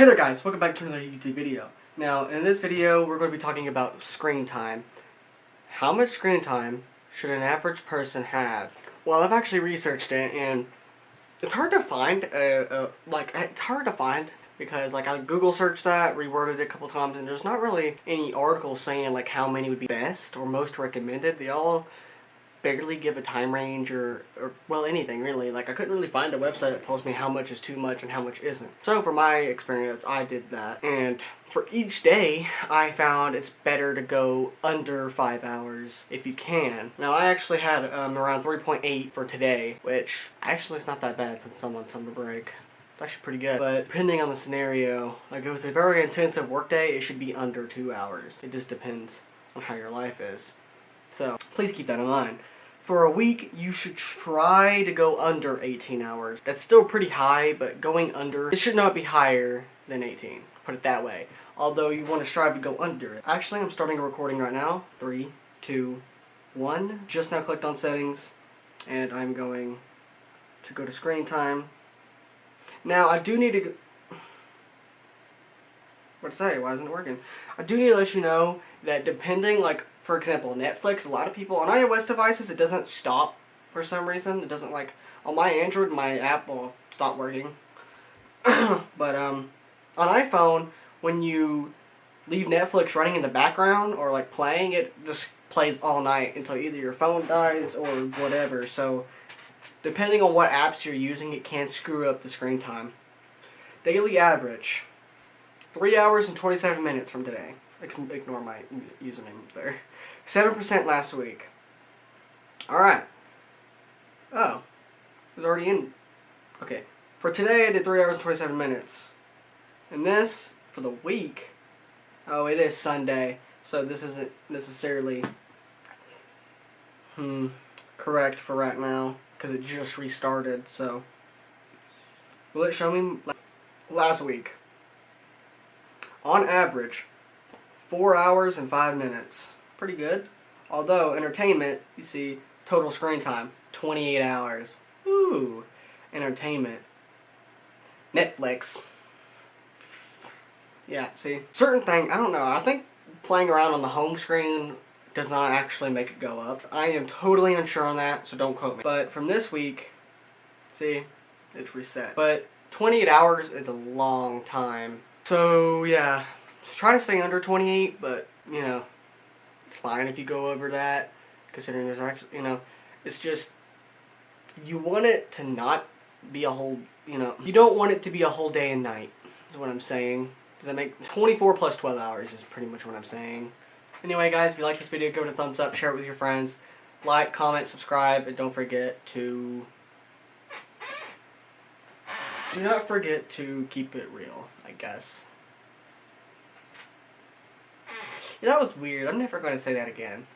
Hey there guys, welcome back to another YouTube video. Now, in this video, we're going to be talking about screen time. How much screen time should an average person have? Well, I've actually researched it, and it's hard to find, uh, uh, like, it's hard to find, because, like, I Google searched that, reworded it a couple times, and there's not really any articles saying, like, how many would be best or most recommended. They all barely give a time range or, or, well, anything really. Like, I couldn't really find a website that tells me how much is too much and how much isn't. So, for my experience, I did that. And for each day, I found it's better to go under 5 hours if you can. Now, I actually had um, around 3.8 for today, which actually is not that bad since I'm on summer break. It's actually pretty good. But depending on the scenario, like if it's a very intensive workday, it should be under 2 hours. It just depends on how your life is. So please keep that in mind. For a week, you should try to go under 18 hours. That's still pretty high, but going under, it should not be higher than 18. Put it that way. Although you want to strive to go under it. Actually, I'm starting a recording right now. Three, two, one. Just now clicked on settings, and I'm going to go to screen time. Now, I do need to... What to say? Why isn't it working? I do need to let you know that depending, like, for example, Netflix, a lot of people, on iOS devices, it doesn't stop for some reason. It doesn't, like, on my Android, my app will stop working. but, um, on iPhone, when you leave Netflix running in the background or, like, playing, it just plays all night until either your phone dies or whatever. So, depending on what apps you're using, it can screw up the screen time. Daily average, 3 hours and 27 minutes from today. Ignore my username there. 7% last week. Alright. Oh. It was already in. Okay. For today, I did 3 hours and 27 minutes. And this, for the week, oh, it is Sunday. So this isn't necessarily, hmm, correct for right now. Because it just restarted, so. Will it show me last week? On average, 4 hours and 5 minutes. Pretty good. Although, entertainment, you see, total screen time, 28 hours. Ooh, entertainment. Netflix. Yeah, see, certain thing, I don't know, I think playing around on the home screen does not actually make it go up. I am totally unsure on that, so don't quote me. But from this week, see, it's reset. But 28 hours is a long time. So, yeah, try to stay under 28, but, you know, it's fine if you go over that, considering there's actually, you know, it's just, you want it to not be a whole, you know, you don't want it to be a whole day and night, is what I'm saying. Does that make, 24 plus 12 hours is pretty much what I'm saying. Anyway, guys, if you like this video, give it a thumbs up, share it with your friends, like, comment, subscribe, and don't forget to, do not forget to keep it real, I guess. Yeah, that was weird. I'm never going to say that again.